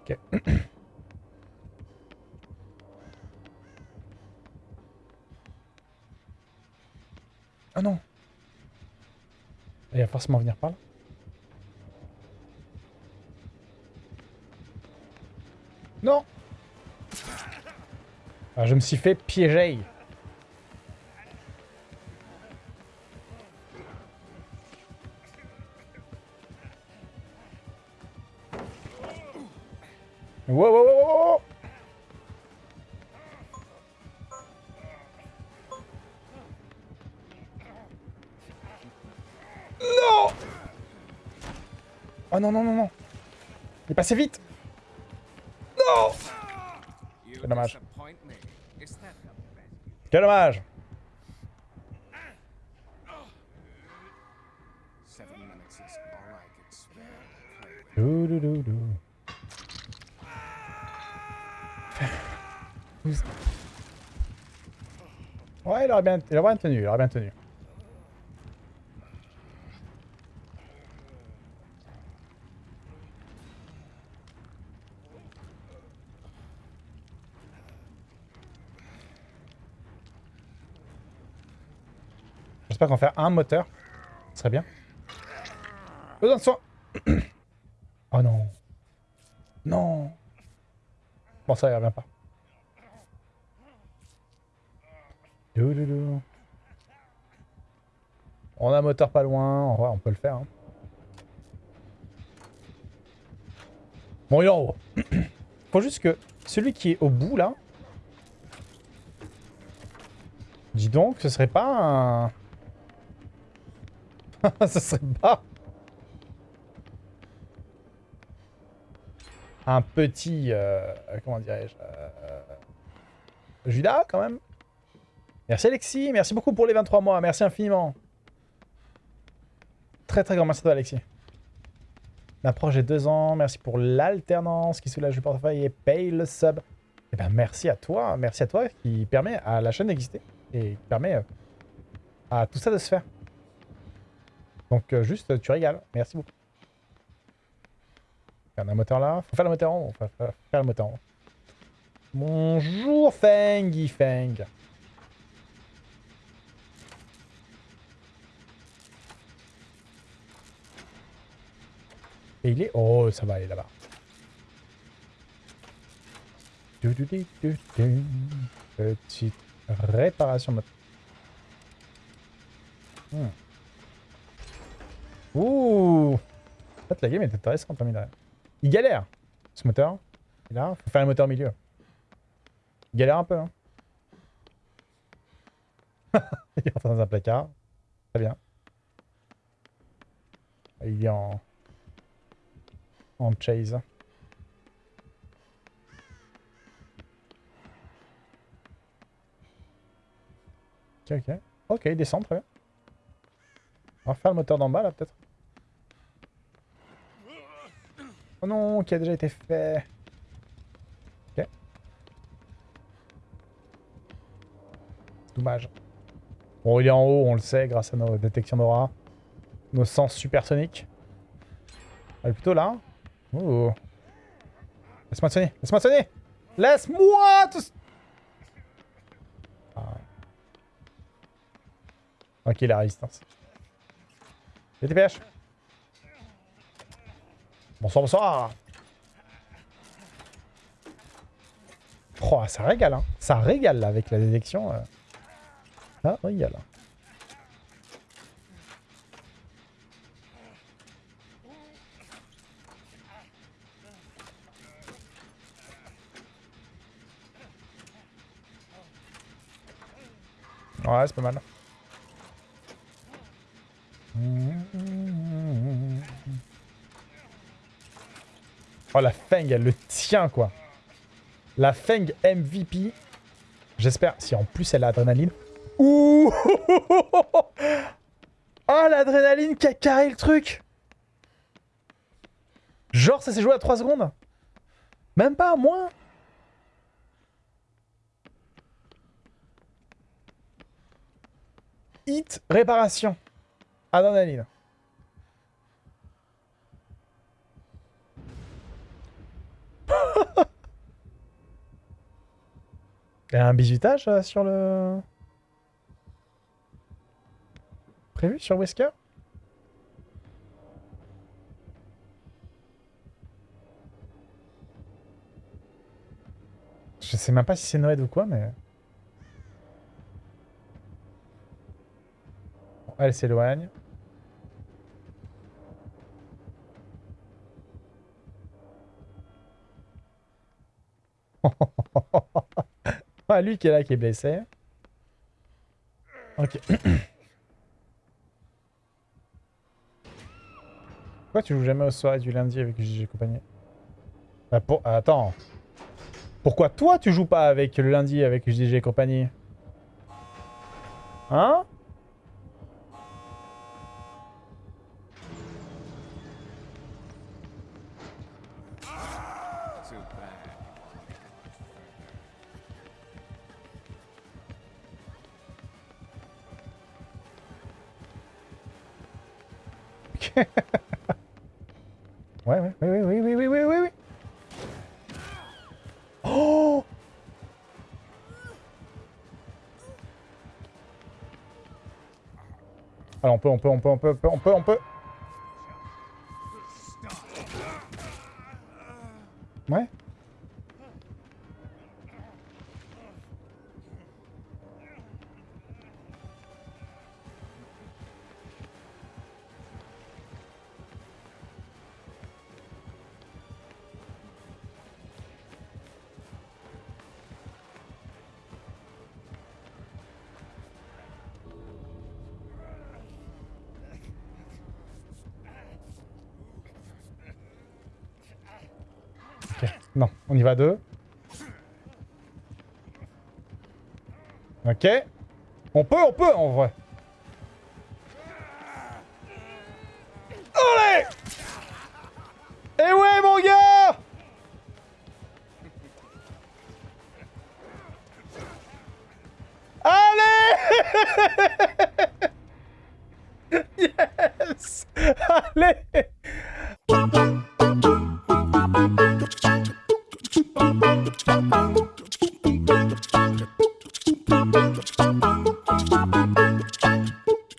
Ok. Ah non Il va forcément venir par là. Non ah, Je me suis fait piéger. Oh non, non, non, non Il est passé vite Non Quel dommage. Quel dommage. Ouais, il aurait bien, il aurait bien tenu, il aurait bien tenu. J'espère qu'on fait un moteur. Ce serait bien. Besoin de soin. oh non. Non. Bon, ça, il revient pas. On a un moteur pas loin. on peut le faire. Hein. Bon, il est en haut. Faut juste que celui qui est au bout, là... Dis donc, ce serait pas un... ce serait pas... Un petit... Euh, comment dirais-je euh, Judas, quand même Merci Alexis, merci beaucoup pour les 23 mois, merci infiniment. Très très grand merci à toi Alexis. L'approche des deux ans, merci pour l'alternance qui soulage le portefeuille et paye le sub. Eh ben merci à toi, merci à toi qui permet à la chaîne d'exister et qui permet euh, à tout ça de se faire. Donc euh, juste, tu régales, merci beaucoup. A un moteur là, faut faire le moteur en haut, faut faire le moteur en haut. Bonjour Fengy Feng. Et il est... Oh, ça va aller là-bas. Petite réparation. Hmm. Ouh En fait, la game est intéressante, hein, Il galère, ce moteur. Et là, faut faire le moteur milieu. Il galère un peu, hein. il est dans un placard. Très bien. Il est en en chase. Ok, ok. Ok, il descend, très bien. On va faire le moteur d'en bas, là, peut-être. Oh non, qui a déjà été fait. Ok. Dommage. Bon, il est en haut, on le sait, grâce à nos détections d'aura. Nos sens supersoniques. Elle est plutôt là. Oh. Laisse-moi sonner, laisse-moi sonner Laisse-moi ah. Ok, la résistance. Les TPH Bonsoir, bonsoir Oh, ça régale, hein. Ça régale, avec la détection. Euh. Ça régale. Ouais, c'est pas mal. Oh, la Feng, elle le tient, quoi. La Feng MVP. J'espère, si en plus elle a l'adrénaline. Ouh Oh, l'adrénaline qui a carré le truc Genre, ça s'est joué à 3 secondes Même pas, moins hit réparation. Adrenaline. Il y a un bisutage euh, sur le... Prévu sur Wesker? Je sais même pas si c'est Noël ou quoi, mais... Elle s'éloigne. ah, lui qui est là, qui est blessé. Ok. Pourquoi tu joues jamais aux soirées du lundi avec JG compagnie? Bah. Attends. Pourquoi toi tu joues pas avec le lundi avec JG compagnie? Hein? ouais, ouais, oui, oui, oui, oui, oui, oui, oui. Oh Alors on peut, on peut, on peut, on peut, on peut, on peut. Ouais. Non, on y va deux. Ok. On peut, on peut, en vrai. Allez Eh ouais, mon gars Allez Yes Allez